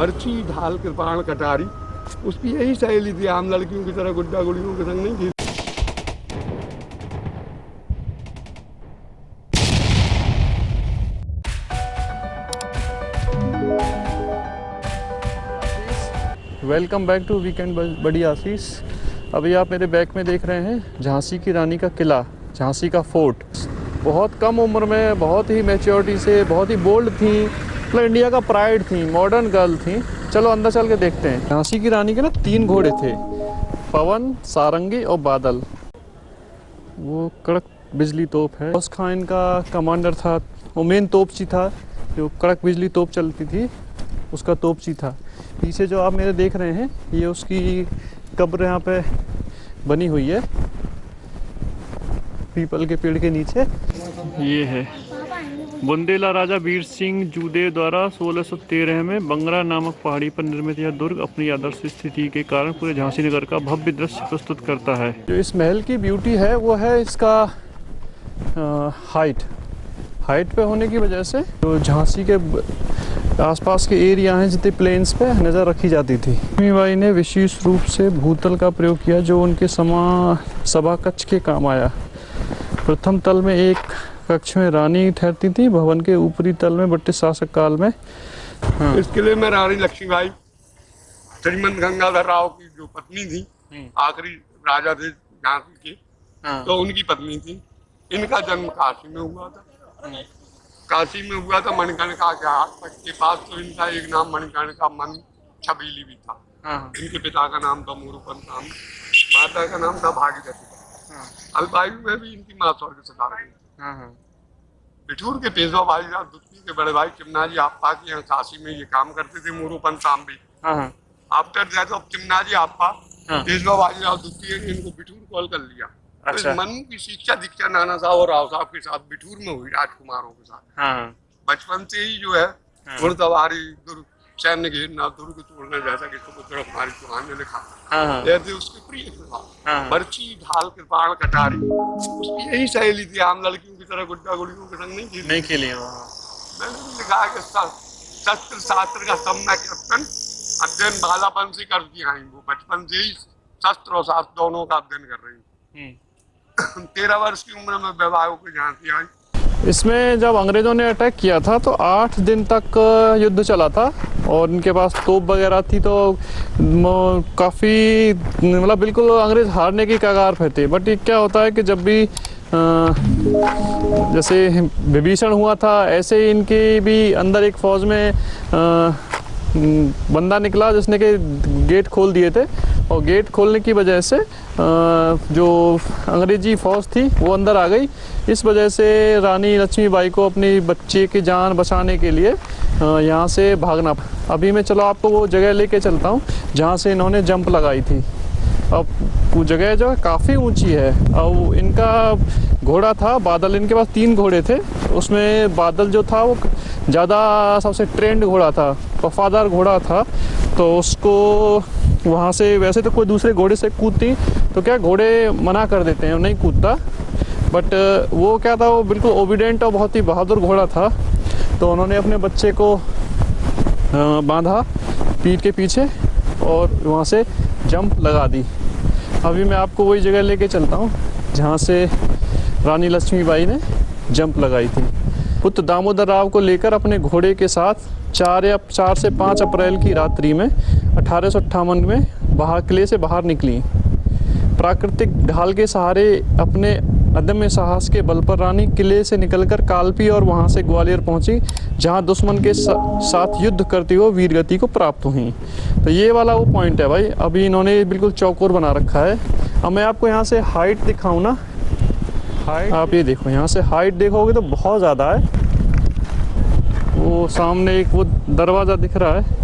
पर्ची, ढाल कृपाण कटारी। उसकी यही सहेली थी, आम लड़कियों की तरह, गुड्डा गुड़ियों के संग नहीं थी। वेलकम बैक टू वीकेंड बड़ी आशीष अभी आप मेरे बैक में देख रहे हैं झांसी की रानी का किला, झांसी का फोर्ट। बहुत कम उम्र में, बहुत ही मेच्योरिटी से, बहुत ही बोल्ड थी। मतलब इंडिया का प्राइड थी मॉडर्न गर्ल थी। चलो अंदर चल के देखते हैं। झांसी की रानी के ना तीन घोड़े थे, पवन, सारंगी और बादल। वो कड़क बिजली तोप है। उस खान इनका कमांडर था, वो मेन तोपची था, जो कड़क बिजली तोप चलती थी, उसका तोपची था। पीछे जो आप मेरे देख रहे हैं, ये उसकी कब्र यहाँ पे बनी हुई है। पीपल के पेड़ के नीचे। ये है। बुंदेला राजा वीर सिंह जूदे द्वारा 1613 में बंगरा नामक पहाड़ी पर निर्मित यह दुर्ग अपनी आदर्श स्थिति के कारण पूरे झांसी नगर का भव्य दृश्य प्रस्तुत करता है। जो इस महल की ब्यूटी है वो है इसका आ, हाइट हाइट पे होने की वजह से जो झांसी के आसपास के एरिया हैं जितने प्लेन्स पे नज़र रखी जाती थी। लक्ष्मीबाई ने विशेष रूप से भूतल का प्रयोग किया जो उनके समा सभा कक्ष के काम आया। प्रथम तल में एक कक्ष में रानी ठहरती थी भवन के ऊपरी तल में ब्रिटिश शासक काल में। हाँ। इस किले में रानी लक्ष्मीबाई श्रीमंत गंगाधर राव की जो पत्नी थी हम्म। आखिरी राजा थे झांसी के हाँ। तो उनकी पत्नी थी। इनका जन्म काशी में हुआ था। काशी में हुआ था मणिकर्णिका के हाथ के पास तो इनका एक नाम मणिकर्णिका मन छबीली भी था। हाँ। इनके पिता का नाम था मोरूपन राम माता का नाम था भागीरथी। हाँ। अल्पायु में भी इनकी माँ स्वर्ग से गई बिठूर के पेशवा भाई साहब दुत्ती के बड़े भाई चिमनाजी आपा के यहाँ काशी में ये काम करते थे मोरूपन साम भी। हाँ हाँ। आफ्टर दैट ऑफ़ चिमनाजी आपा हाँ। पेशवा भाई साहब दुत्ती ने इनको बिठूर कॉल कर लिया। तो अच्छा। मनु की शिक्षा दीक्षा नाना साहब और राव साहब के साथ बिठूर में हुई राजकुमारों के साथ। हाँ बचपन से ही जो है हाँ। घुड़सवारी दुर्ग सैन्य घेरना दुर्ग तोड़ना जैसा कि सुपुत्र हमारी चौहान ने लिखा हाँ हाँ। उसके प्रिय थे हाँ। बर्ची ढाल कृपाण कटारी। उसकी यही सहेली थी आम लड़कियों की तरह गुड्डा गुड़ियों के संग नहीं थी। नहीं खेली है। मैंने भी लिखा है कि शस्त्र शास्त्र का सम्यक अध्ययन अध्ययन बालापन से कर दिया वो बचपन से ही शस्त्र और शास्त्र दोनों का अध्ययन कर रही हम्म। हैं तेरह वर्ष की उम्र में विवाह के झांसी आई इसमें जब अंग्रेज़ों ने अटैक किया था तो आठ दिन तक युद्ध चला था। और इनके पास तोप वगैरह थी तो काफ़ी मतलब बिल्कुल अंग्रेज़ हारने की कगार पे थे। बट ये क्या होता है कि जब भी अ, जैसे विभीषण हुआ था ऐसे ही इनके भी अंदर एक फ़ौज में अ, बंदा निकला जिसने के गेट खोल दिए थे। और गेट खोलने की वजह से अ, जो अंग्रेज़ी फ़ौज थी वो अंदर आ गई। इस वजह से रानी लक्ष्मीबाई को अपनी बच्चे की जान बचाने के लिए यहाँ से भागना अभी मैं चलो आपको वो जगह लेके चलता हूँ, जहाँ से इन्होंने जंप लगाई थी। अब वो जगह जो है काफ़ी ऊँची है। और इनका घोड़ा था, बादल, इनके पास तीन घोड़े थे। उसमें बादल जो था, वो ज़्यादा सबसे ट्रेंड घोड़ा था, वफादार घोड़ा था। तो उसको वहाँ से, वैसे तो कोई दूसरे घोड़े से कूदती तो क्या घोड़े मना कर देते हैं नहीं कूदता। बट वो क्या था, वो बिल्कुल ओबिडेंट और बहुत ही बहादुर घोड़ा था। तो उन्होंने अपने बच्चे को बांधा पीठ के पीछे और वहाँ से जंप लगा दी। अभी मैं आपको वही जगह लेके चलता हूँ, जहाँ से रानी लक्ष्मीबाई ने जंप लगाई थी। पुत्र दामोदर राव को लेकर अपने घोड़े के साथ चार या चार से पाँच अप्रैल की रात्रि में अठारह सौ अट्ठावन में बाहर किले से बाहर निकली। प्राकृतिक ढाल के सहारे अपने अदम्य साहस के बल पर रानी किले से निकलकर कालपी और वहाँ से ग्वालियर पहुँची। जहाँ दुश्मन के सा, साथ युद्ध करते हुए वीरगति को प्राप्त हुई। तो ये वाला वो पॉइंट है भाई। अभी इन्होंने बिल्कुल चौकोर बना रखा है। अब मैं आपको यहाँ से हाइट दिखाऊँ ना। हाइट आप ये देखो यहाँ से हाइट देखोगे तो बहुत ज़्यादा है। वो सामने एक वो दरवाज़ा दिख रहा है।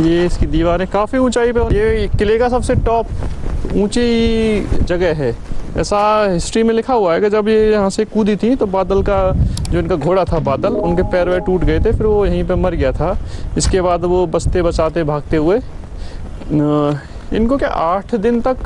ये इसकी दीवारें काफ़ी ऊंचाई पे ये किले का सबसे टॉप ऊँची जगह है। ऐसा हिस्ट्री में लिखा हुआ है कि जब ये यहाँ से कूदी थी तो बादल का जो इनका घोड़ा था बादल, उनके पैर वैर टूट गए थे, फिर वो यहीं पे मर गया था। इसके बाद वो बचते बचाते भागते हुए इनको क्या आठ दिन तक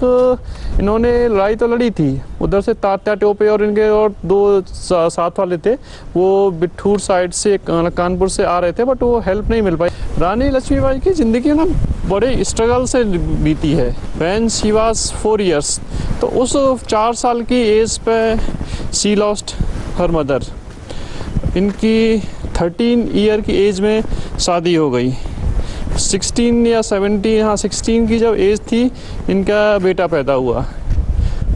इन्होंने लड़ाई तो लड़ी थी। उधर से तात्या टोपे और इनके और दो साथ वाले थे। वो बिठूर साइड से कानपुर से आ रहे थे, बट वो हेल्प नहीं मिल पाई। रानी लक्ष्मीबाई की ज़िंदगी ना बड़े स्ट्रगल से बीती है। When she was four years तो उस चार साल की एज पे सी लॉस्ट हर मदर इनकी थर्टीन ईयर की एज में शादी हो गई। 16 या 17 हाँ 16 की जब एज थी, इनका बेटा पैदा हुआ।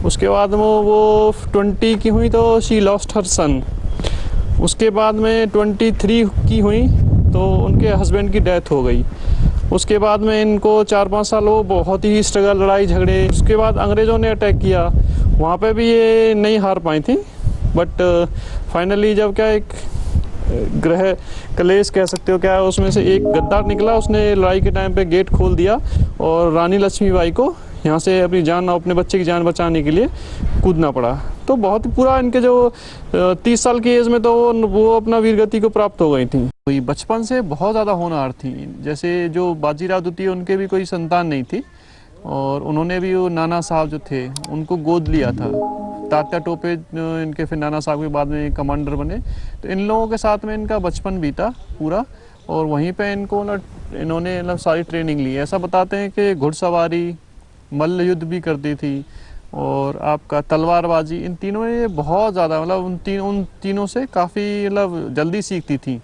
उसके बाद वो वो 20 की हुई तो शी लॉस्ट हर सन उसके बाद में 23 की हुई तो उनके हस्बैंड की डेथ हो गई। उसके बाद में इनको चार पाँच साल वो बहुत ही स्ट्रगल लड़ाई झगड़े उसके बाद अंग्रेज़ों ने अटैक किया। वहाँ पे भी ये नहीं हार पाई थी। बट फाइनली जब क्या एक ग्रह कलेश कह सकते हो क्या है उसमें से एक गद्दार निकला उसने लड़ाई के टाइम पे गेट खोल दिया और रानी लक्ष्मीबाई को यहाँ से अपनी जान अपने बच्चे की जान बचाने के लिए कूदना पड़ा। तो बहुत ही पूरा इनके जो तीस साल की एज में तो वो, वो अपना वीरगति को प्राप्त हो गई थी। कोई बचपन से बहुत ज़्यादा होनहार थी। जैसे जो बाजीराव द्वितीय उनके भी कोई संतान नहीं थी। और उन्होंने भी वो नाना साहब जो थे उनको गोद लिया था। तात्या टोपे इनके फिर नाना साहब के बाद में कमांडर बने। तो इन लोगों के साथ में इनका बचपन बीता पूरा, और वहीं पे इनको ना, इन्होंने मतलब सारी ट्रेनिंग ली। ऐसा बताते हैं कि घुड़सवारी मल्ल युद्ध भी करती थी, और आपका तलवारबाजी, इन तीनों ने बहुत ज़्यादा मतलब उन तीन, उन तीनों से काफ़ी मतलब जल्दी सीखती थी।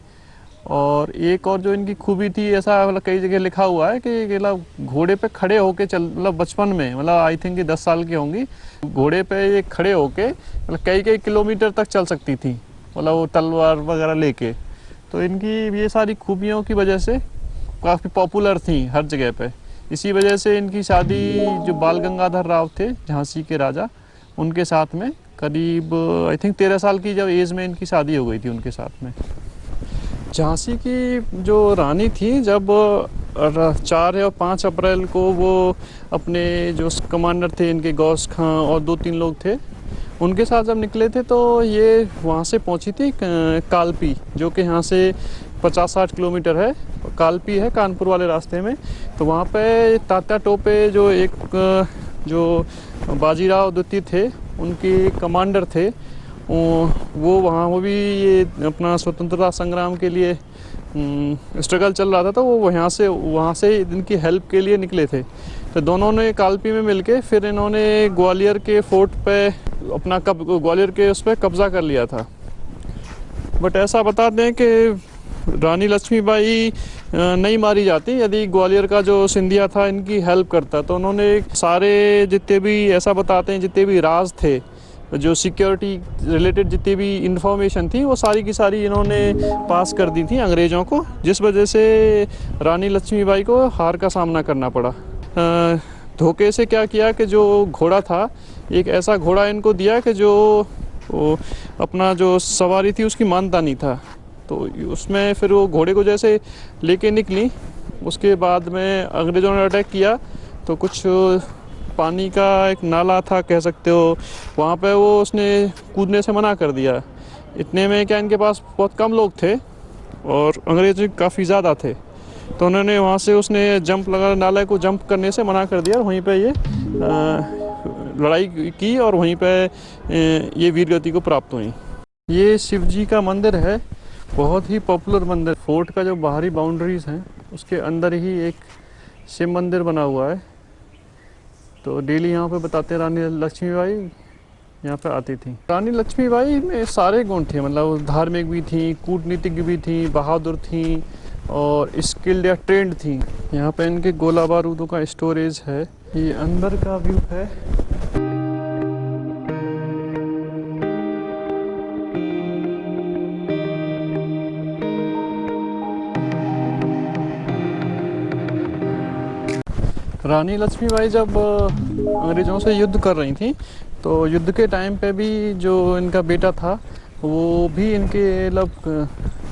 और एक और जो इनकी खूबी थी, ऐसा मतलब कई जगह लिखा हुआ है कि मतलब घोड़े पे खड़े होके चल मतलब बचपन में मतलब आई थिंक कि दस साल की होंगी, घोड़े पे ये खड़े होके मतलब कई कई किलोमीटर तक चल सकती थी मतलब वो तलवार वगैरह लेके। तो इनकी ये सारी खूबियों की वजह से काफ़ी पॉपुलर थी हर जगह पे। इसी वजह से इनकी शादी जो बाल गंगाधर राव थे, झांसी के राजा, उनके साथ में करीब, आई थिंक तेरह साल की जब एज में इनकी शादी हो गई थी उनके साथ में। झांसी की जो रानी थी, जब चार या पाँच अप्रैल को वो अपने जो कमांडर थे, इनके गौस खां और दो तीन लोग थे, उनके साथ जब निकले थे तो ये वहाँ से पहुँची थी कालपी, जो कि यहाँ से पचास साठ किलोमीटर है, कालपी है, कानपुर वाले रास्ते में तो वहाँ पे तात्या टोपे जो एक, जो बाजीराव द्वितीय थे, उनके कमांडर थे वो वहाँ, वो भी ये अपना स्वतंत्रता संग्राम के लिए स्ट्रगल चल रहा था तो वो यहाँ से, वहाँ से इनकी हेल्प के लिए निकले थे। तो दोनों ने कालपी में मिलके फिर इन्होंने ग्वालियर के फोर्ट पे अपना कब, ग्वालियर के उस पर कब्ज़ा कर लिया था। बट ऐसा बता दें कि रानी लक्ष्मीबाई नहीं मारी जाती। यदि ग्वालियर का जो सिंधिया था, इनकी हेल्प करता तो उन्होंने सारे जितने भी, ऐसा बताते हैं, जितने भी राज थे जो सिक्योरिटी रिलेटेड जितनी भी इंफॉर्मेशन थी, वो सारी की सारी इन्होंने पास कर दी थी अंग्रेज़ों को, जिस वजह से रानी लक्ष्मीबाई को हार का सामना करना पड़ा। धोखे से क्या किया कि जो घोड़ा था, एक ऐसा घोड़ा इनको दिया कि जो अपना जो सवारी थी उसकी मानता नहीं था। तो उसमें फिर वो घोड़े को जैसे लेके निकली, उसके बाद में अंग्रेज़ों ने अटैक किया तो कुछ पानी का एक नाला था, कह सकते हो। वहाँ पे वो उसने कूदने से मना कर दिया। इतने में क्या इनके पास बहुत कम लोग थे और अंग्रेज़ काफ़ी ज़्यादा थे। तो उन्होंने वहाँ से उसने जंप लगा, नाले को जंप करने से मना कर दिया वहीं पे ये लड़ाई की और वहीं पे ये वीरगति को प्राप्त हुई। ये शिव जी का मंदिर है। बहुत ही पॉपुलर मंदिर। फोर्ट का जो बाहरी बाउंड्रीज हैं, उसके अंदर ही एक शिव मंदिर बना हुआ है। तो डेली यहाँ पे बताते रानी लक्ष्मीबाई यहाँ पे आती थी। रानी लक्ष्मी बाई में सारे गुण थे मतलब धार्मिक भी थी, कूटनीतिक भी थी, बहादुर थी और स्किल्ड या ट्रेंड थी। यहाँ पे इनके गोला बारूदों का स्टोरेज है। ये अंदर का व्यू है। रानी लक्ष्मीबाई जब अंग्रेज़ों से युद्ध कर रही थी तो युद्ध के टाइम पे भी जो इनका बेटा था, वो भी इनके मतलब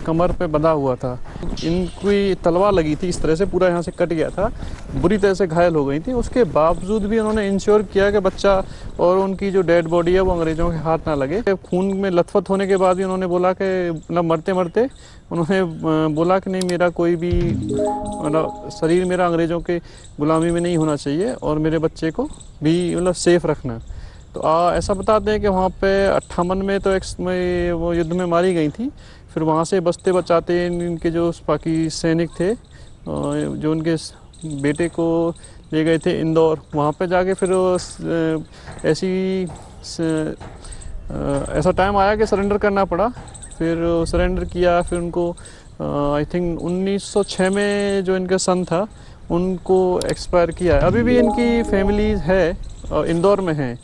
कमर पे बंधा हुआ था। इनकी तलवार लगी थी इस तरह से पूरा यहाँ से कट गया था। बुरी तरह से घायल हो गई थी। उसके बावजूद भी उन्होंने इंश्योर किया कि बच्चा और उनकी जो डेड बॉडी है वो अंग्रेज़ों के हाथ ना लगे। खून में लथपथ होने के बाद भी उन्होंने बोला कि मतलब मरते मरते। उन्होंने बोला कि नहीं मेरा कोई भी मतलब शरीर मेरा अंग्रेज़ों के गुलामी में नहीं होना चाहिए और मेरे बच्चे को भी मतलब सेफ़ रखना। तो आ, ऐसा बताते हैं कि वहाँ पे अट्ठावन में तो एक वो युद्ध में मारी गई थी। फिर वहाँ से बचते बचाते इनके जो बाकी सैनिक थे जो उनके बेटे को ले गए थे इंदौर। वहाँ पे जाके फिर ऐसी ऐसा टाइम आया कि सरेंडर करना पड़ा। फिर सरेंडर किया, फिर उनको आई थिंक 1906 में जो इनका सन था, उनको एक्सपायर किया है। अभी भी इनकी फैमिली है इंदौर में है,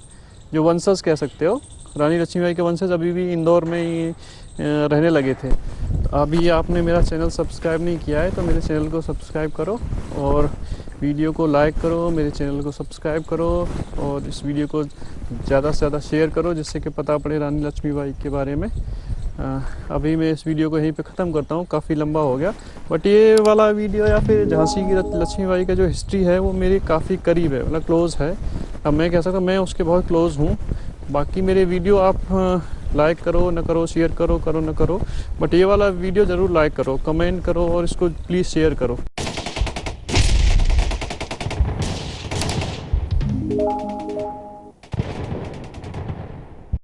जो वंशज कह सकते हो। रानी लक्ष्मीबाई के वंशज अभी भी इंदौर में ही रहने लगे थे। तो अभी आपने मेरा चैनल सब्सक्राइब नहीं किया है तो मेरे चैनल को सब्सक्राइब करो और वीडियो को लाइक करो मेरे चैनल को सब्सक्राइब करो और इस वीडियो को ज़्यादा से ज़्यादा शेयर करो जिससे कि पता पड़े रानी लक्ष्मीबाई के बारे में। अ, अभी मैं इस वीडियो को यहीं पे ख़त्म करता हूँ काफ़ी लंबा हो गया। बट ये वाला वीडियो या फिर झांसी की लक्ष्मीबाई का जो हिस्ट्री है वो मेरे काफ़ी करीब है मतलब क्लोज़ है। अब मैं कह सकता हूँ मैं उसके बहुत क्लोज़ हूँ। बाकी मेरे वीडियो आप लाइक करो, न करो शेयर करो करो, न करो। बट ये वाला वीडियो ज़रूर लाइक करो कमेंट करो और इसको प्लीज़ शेयर करो।